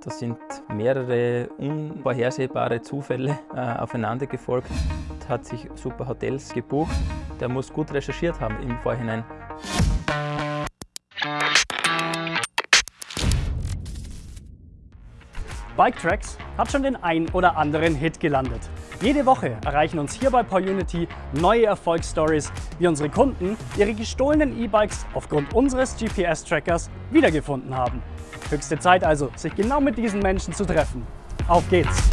Da sind mehrere unvorhersehbare Zufälle äh, aufeinander gefolgt. Hat sich super Hotels gebucht. Der muss gut recherchiert haben im Vorhinein. Bike Tracks hat schon den ein oder anderen Hit gelandet. Jede Woche erreichen uns hier bei PowerUnity neue Erfolgsstories, wie unsere Kunden ihre gestohlenen E-Bikes aufgrund unseres GPS-Trackers wiedergefunden haben. Höchste Zeit also, sich genau mit diesen Menschen zu treffen. Auf geht's!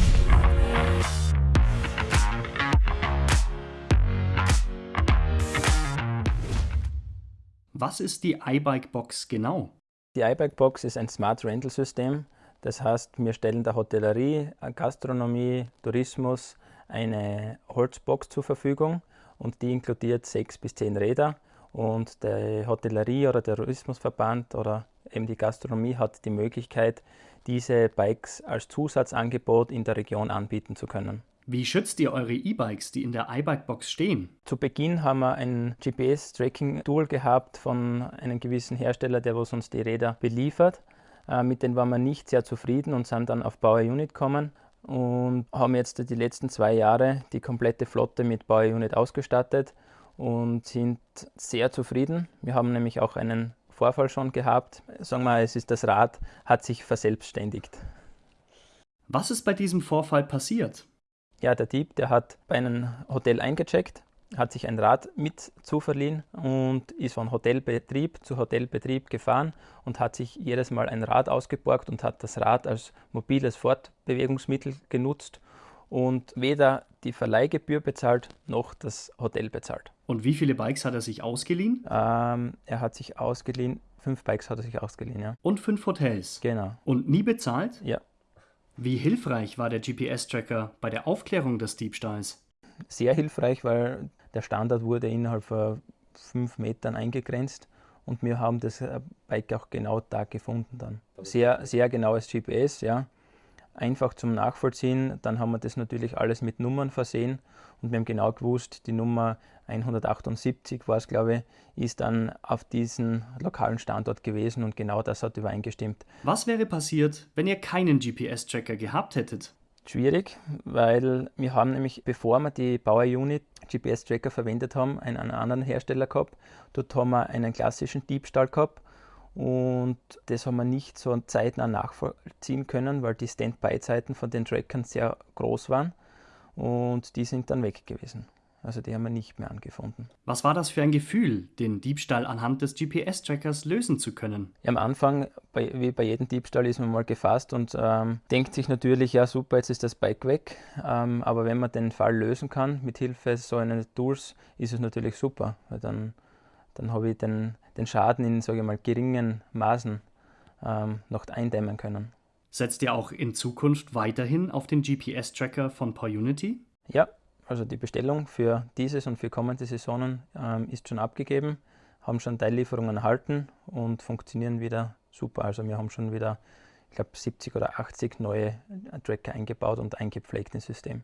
Was ist die iBike Box genau? Die iBike Box ist ein Smart Rental System. Das heißt, wir stellen der Hotellerie, Gastronomie, Tourismus eine Holzbox zur Verfügung und die inkludiert sechs bis zehn Räder. Und der Hotellerie oder der Tourismusverband oder eben die Gastronomie hat die Möglichkeit, diese Bikes als Zusatzangebot in der Region anbieten zu können. Wie schützt ihr eure E-Bikes, die in der iBike-Box stehen? Zu Beginn haben wir ein GPS-Tracking-Tool gehabt von einem gewissen Hersteller, der uns die Räder beliefert. Äh, mit denen waren wir nicht sehr zufrieden und sind dann auf Bauer Unit gekommen und haben jetzt die letzten zwei Jahre die komplette Flotte mit Bauer Unit ausgestattet und sind sehr zufrieden. Wir haben nämlich auch einen Vorfall schon gehabt. Sagen wir, es ist das Rad hat sich verselbstständigt. Was ist bei diesem Vorfall passiert? Ja, der Dieb, der hat bei einem Hotel eingecheckt, hat sich ein Rad mit zuverliehen und ist von Hotelbetrieb zu Hotelbetrieb gefahren und hat sich jedes Mal ein Rad ausgeborgt und hat das Rad als mobiles Fortbewegungsmittel genutzt und weder die Verleihgebühr bezahlt noch das Hotel bezahlt. Und wie viele Bikes hat er sich ausgeliehen? Ähm, er hat sich ausgeliehen, fünf Bikes hat er sich ausgeliehen, ja. Und fünf Hotels? Genau. Und nie bezahlt? Ja. Wie hilfreich war der GPS-Tracker bei der Aufklärung des Diebstahls? Sehr hilfreich, weil der Standard wurde innerhalb von fünf Metern eingegrenzt und wir haben das äh, Bike auch genau da gefunden dann. Sehr, sehr genaues GPS, ja einfach zum Nachvollziehen. Dann haben wir das natürlich alles mit Nummern versehen und wir haben genau gewusst, die Nummer 178 war es, glaube ich, ist dann auf diesem lokalen Standort gewesen und genau das hat übereingestimmt. Was wäre passiert, wenn ihr keinen GPS-Tracker gehabt hättet? Schwierig, weil wir haben nämlich, bevor wir die Bauer Unit GPS-Tracker verwendet haben, einen, einen anderen Hersteller gehabt. Dort haben wir einen klassischen Diebstahl gehabt und das haben wir nicht so zeitnah nachvollziehen können, weil die Standby-Zeiten von den Trackern sehr groß waren und die sind dann weg gewesen. Also die haben wir nicht mehr angefunden. Was war das für ein Gefühl, den Diebstahl anhand des GPS-Trackers lösen zu können? Am Anfang, bei, wie bei jedem Diebstahl, ist man mal gefasst und ähm, denkt sich natürlich, ja super, jetzt ist das Bike weg. Ähm, aber wenn man den Fall lösen kann mit Hilfe so eines Tools, ist es natürlich super, weil dann dann habe ich den, den Schaden in sage ich mal, geringen Maßen ähm, noch eindämmen können. Setzt ihr auch in Zukunft weiterhin auf den GPS-Tracker von PowerUnity? Ja, also die Bestellung für dieses und für kommende Saisonen ähm, ist schon abgegeben, haben schon Teillieferungen erhalten und funktionieren wieder super. Also wir haben schon wieder, ich glaube, 70 oder 80 neue Tracker eingebaut und eingepflegt ins System.